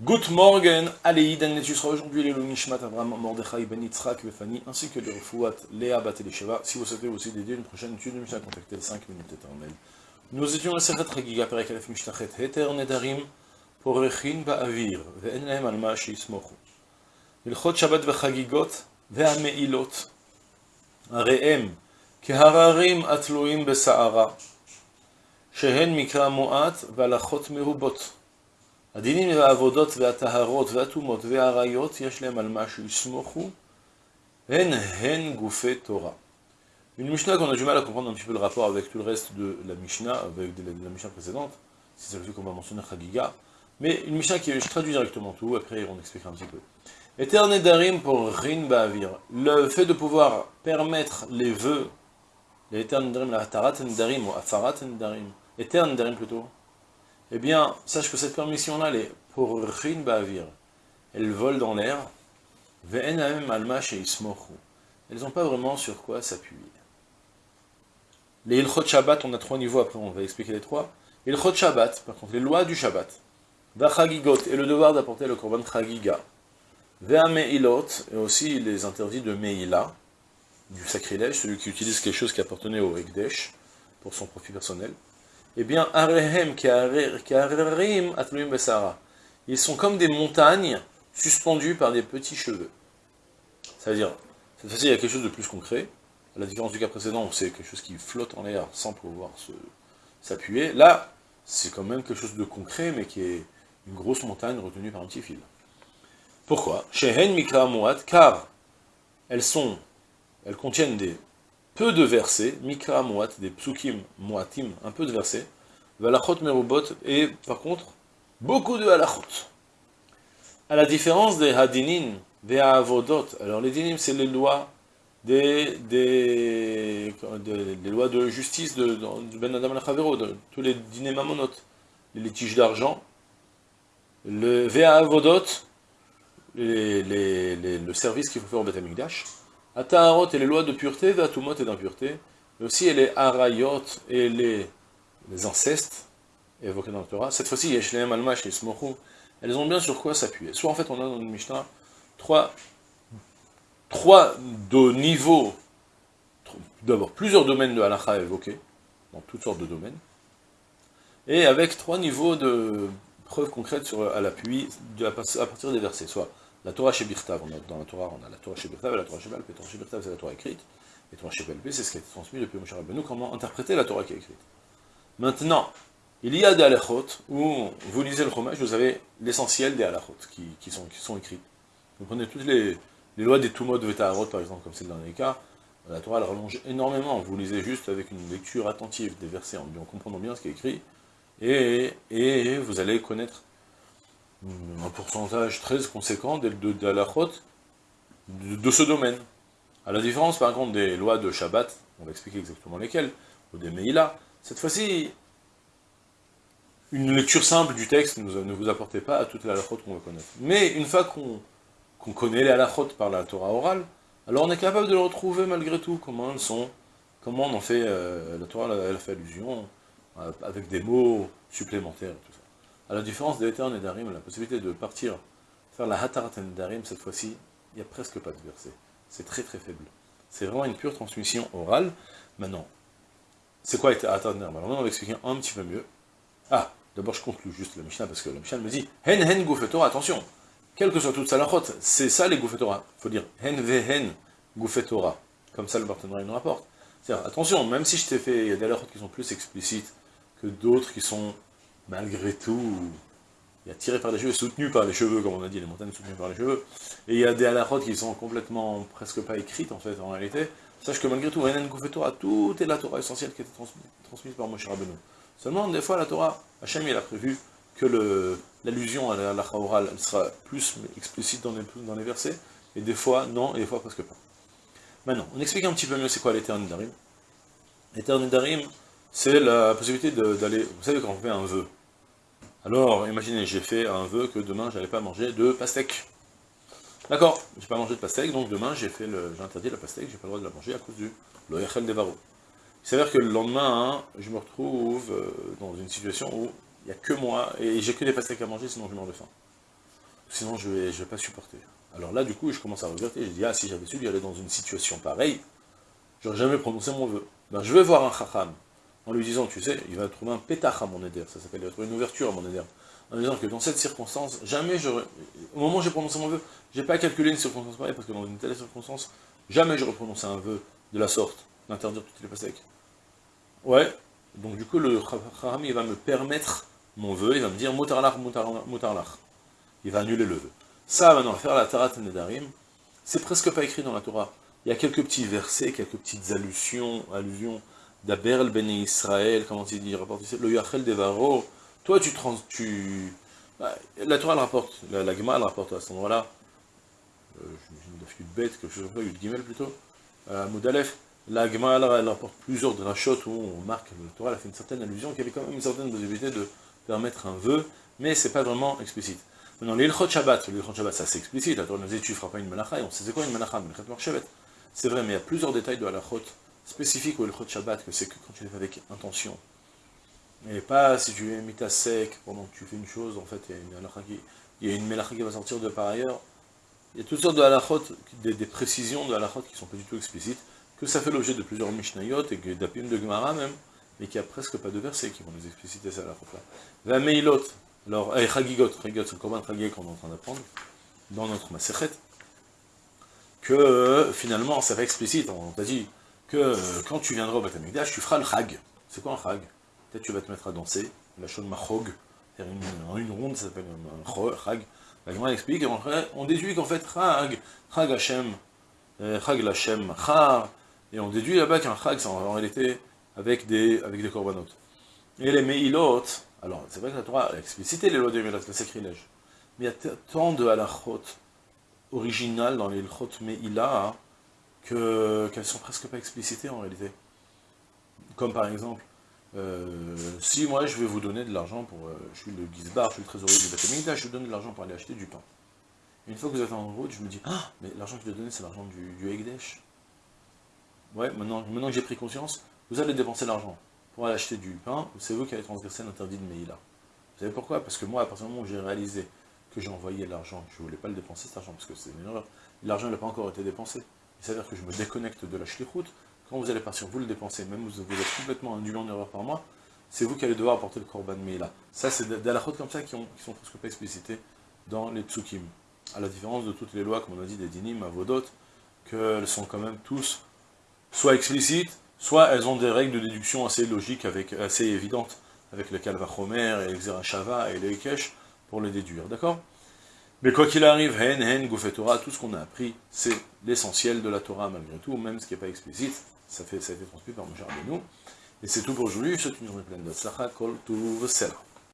Good morning, Aleiden, et tu seras aujourd'hui les Nishmat Avram, Mordechai, Ben Yitzhak, Befani, ainsi que les Refouat, Léa, Batelesheva. Si vous souhaitez aussi dédier une prochaine étude, nous à contacter 5 minutes éternelles. Nous étions la Sechet Chagiga, Perek Alef Mishtachet, Heter Nedarim, Porechin Ba'avir, Ve'en Alma Sheismochu. Ilchot Shabbat Vechagigot, Ve'ameilot, Areem, Kehararim Atluim Besa'ara, Shehen Mikra Moat, Valachot Merubot. הדינים והעבודות והטהרות והטומאות והעריות יש להם על מה שיסמוכו, הן הן גופי תורה. Une Mishnah qu'on a du mal à comprendre un petit peu le rapport avec tout le reste de la Mishnah, avec de la, de la Mishnah précédente, c'est celle qu'on va mentionner Chagiga, mais une Mishnah qui je traduis directement tout, après on expliquera un petit peu. Eterne darim pour rin ba'avir. Le fait de pouvoir permettre les vœux, les eterne darim, la tarat darim ou afarat darim, eterne darim plutôt, eh bien, sache que cette permission-là, elle est pour rin ba'avir. Elle vole dans l'air, ve'en alma. Elles n'ont pas vraiment sur quoi s'appuyer. Les ilchot Shabbat, on a trois niveaux, après on va expliquer les trois. Ilchot Shabbat, par contre, les lois du Shabbat. Vachagigot, et le devoir d'apporter le korban chagiga. Ve'ameilot, et aussi les interdits de Meila, du sacrilège, celui qui utilise quelque chose qui appartenait au Ekdesh, pour son profit personnel. Eh bien, Arehem, Keharerim, Atluim Besara. Ils sont comme des montagnes suspendues par des petits cheveux. C'est-à-dire, cette fois-ci, il y a quelque chose de plus concret. À la différence du cas précédent, où c'est quelque chose qui flotte en l'air sans pouvoir s'appuyer. Là, c'est quand même quelque chose de concret, mais qui est une grosse montagne retenue par un petit fil. Pourquoi Shehen Mikra Muat, car elles sont, elles contiennent des peu de versets, Mikra Muat, des psukim Muatim, un peu de versets, Valachot Merubot, et par contre, beaucoup de halachot. À la différence des Hadinin, des alors les dinim, c'est les lois des, des, des, lois de justice de, Ben Adam al de tous les dîners mamonot, les litiges d'argent, le Vea Avodot, les, le service qu'il faut faire au Beth Ataharot et les lois de pureté, Vatumot et d'impureté, mais aussi les Arayot et les, incestes, évoqués dans le Torah. Cette fois-ci, Yeshleem, Almash et Smochou, elles ont bien sur quoi s'appuyer. Soit en fait, on a dans le Mishnah trois, trois de niveaux, d'abord plusieurs domaines de halakha évoqués, dans toutes sortes de domaines, et avec trois niveaux de preuves concrètes sur, à l'appui à partir des versets, soit la Torah chez Birtav, dans la Torah, on a la Torah chez Birtav et la Torah chez Balpé. La Torah chez Birtav, c'est la Torah écrite, et la Torah chez Balpé, c'est ce qui a été transmis depuis Moshe Rabbeinu, comment interpréter la Torah qui est écrite. Maintenant, il y a des halachot, où vous lisez le Chumash, vous avez l'essentiel des halachot qui, sont, écrits. Vous prenez toutes les, lois des Tumot de Vetaharot, par exemple, comme c'est le dernier cas, la Torah elle rallonge énormément, vous lisez juste avec une lecture attentive des versets, en, en comprenant bien ce qui est écrit, et vous allez connaître un pourcentage très conséquent de, de, de la ce domaine. À la différence, par contre, des lois de Shabbat, on va expliquer exactement lesquelles, ou des Meïla, cette fois-ci, une lecture simple du texte ne vous apportait pas à toutes les halachot qu'on va connaître. Mais une fois qu'on qu connaît les halachot par la Torah orale, alors on est capable de le retrouver malgré tout, comment elles sont, comment on en fait, euh, la Torah elle fait allusion, euh, avec des mots supplémentaires et tout ça. À la différence des Eter et Darim, la possibilité de partir faire la Hatarat et Darim, cette fois-ci, il n'y a presque pas de verset. C'est très très faible. C'est vraiment une pure transmission orale. Maintenant, c'est quoi Hatarat et Darim Alors maintenant, on va expliquer un petit peu mieux. Ah, d'abord je conclue juste la Mishnah, parce que la Mishnah me dit Hen Hen Goufetora, attention, quelle que soit toute salachot, c'est ça les Goufetora. Il faut dire Hen Ve Hen Goufetora. Comme ça le partenariat nous rapporte. C'est-à-dire, attention, même si je t'ai fait, il y a des qui sont plus explicites que d'autres qui sont malgré tout, il y a tiré par les cheveux, soutenu par les cheveux, comme on a dit, les montagnes soutenues par les cheveux, et il y a des halachot qui sont complètement, presque pas écrites, en fait, en réalité, sache que malgré tout, Torah, tout est la Torah essentielle qui a transmise, par Moshe Rabbeinu. Seulement, des fois, la Torah, Hachem, il a prévu que l'allusion à la sera plus explicite dans les, dans les versets, et des fois, non, et des fois, presque pas. Maintenant, on explique un petit peu mieux c'est quoi l'éternel Darim. L'éternel Darim, c'est la possibilité d'aller, vous savez quand on fait un vœu, alors, imaginez, j'ai fait un vœu que demain, j'allais pas manger de pastèque. D'accord, j'ai pas mangé de pastèque, donc demain, j'ai fait le, interdit la pastèque, j'ai pas le droit de la manger à cause du loyachel des. Il s'avère que le lendemain, hein, je me retrouve euh, dans une situation où il n'y a que moi, et j'ai que des pastèques à manger, sinon je meurs de faim. sinon je vais, je vais pas supporter. Alors là, du coup, je commence à regretter, je dis, ah, si j'avais su aller dans une situation pareille, j'aurais jamais prononcé mon vœu. Ben, je vais voir un chacham, en lui disant, tu sais, il va trouver un pétach à mon éder, ça s'appelle, il va trouver une ouverture à mon éder, en lui disant que dans cette circonstance, jamais j'aurais, au moment où j'ai prononcé mon vœu, j'ai pas calculé une circonstance pareille, parce que dans une telle circonstance, jamais j'aurais prononcé un vœu de la sorte, d'interdire toutes les pastèques. Ouais, donc du coup, le chacham, il va me permettre mon vœu, il va me dire, mutarlach, mutarlach. Il va annuler le vœu. Ça, maintenant, faire la Tarat Nedarim, c'est presque pas écrit dans la Torah. Il y a quelques petits versets, quelques petites allusions, allusions d'Aberl ben Israël, comment il dit, rapporte le Yachel Devaro, toi tu trans, tu... Bah, la Torah elle rapporte, la, la Gemara elle rapporte à cet endroit-là, euh, je me bête, quelque chose comme ça, Gimel plutôt, euh, Moudalef, la Gemara elle, rapporte plusieurs drachot où on marque, la Torah elle a fait une certaine allusion, qu'il y avait quand même une certaine possibilité de permettre un vœu, mais c'est pas vraiment explicite. Maintenant, l'Ilchot Shabbat, l'Ilchot Shabbat, ça c'est explicite, la Torah nous dit tu feras pas une malacha, et on sait c'est quoi une malacha, C'est vrai, mais il y a plusieurs détails de halachot spécifiques au Ilchot Shabbat, que c'est que quand tu les fais avec intention. Et pas si tu es mis à sec pendant que tu fais une chose, en fait, il y a une il y a une malacha qui va sortir de par ailleurs. Il y a toutes sortes de halachot, des, précisions de halachot qui sont pas du tout explicites, que ça fait l'objet de plusieurs mishnayot et d'apim de Gemara même, mais qui a presque pas de versets qui vont nous expliciter ces halachot-là. La meilot, alors, et Chagigot, Chagigot, c'est le Korban Chagig qu'on est en train d'apprendre, dans notre Maserhet, que finalement, ça va explicite, on t'a dit que quand tu viendras au Batamikdash, tu feras le Chag. C'est quoi un Chag? Peut-être tu vas te mettre à danser, la Shon Machog, une, une ronde, ça s'appelle un Chag. La Gemara explique, on, on déduit qu'en fait, Chag, Chag Hashem, euh, Chag Lachem, Char, et on déduit là-bas qu'un Chag, c'est en réalité avec des, avec des korbanot. Et les Meilot, alors, c'est vrai que la Torah a explicité les lois de Milat, le sacrilège. Mais il y a tant de halachot originales dans les halachot Me'ila qu'elles sont presque pas explicitées en réalité. Comme par exemple, euh, si moi je vais vous donner de l'argent pour... Euh, je suis le Gizbar, je suis le trésorier du Batamikdash, je vous donne de l'argent pour aller acheter du pain. une fois que vous êtes en route, je me dis, ah, mais l'argent que je dois donner, c'est l'argent du, du Egdesh. Ouais, maintenant, maintenant que j'ai pris conscience, vous allez dépenser l'argent pour aller acheter du pain, c'est vous qui avez transgressé l'interdit de Meïla. Vous savez pourquoi? Parce que moi, à partir du moment où j'ai réalisé que j'ai envoyé l'argent, je ne voulais pas le dépenser cet argent, parce que c'est une erreur, l'argent n'a pas encore été dépensé. Il s'avère que je me déconnecte de la shlichut, quand vous allez partir, vous le dépensez, même vous, vous êtes complètement induit en erreur par moi, c'est vous qui allez devoir apporter le korban. Meïla. Ça, c'est des halachot comme ça qui, ont, qui sont presque pas explicités dans les tsukim. À la différence de toutes les lois, comme on a dit, des dinim, avodot, qu'elles sont quand même tous soit explicites, soit elles ont des règles de déduction assez logiques, avec, assez évidentes, avec le Kalvachomer et le Xerashava et le Ikesh, pour les déduire, d'accord? Mais quoi qu'il arrive, Hen, Hen, Torah, tout ce qu'on a appris, c'est l'essentiel de la Torah malgré tout, même ce qui n'est pas explicite, ça, a été transmis par Moshe nous. Et c'est tout pour aujourd'hui, je souhaite une journée pleine de Kol, Tuv.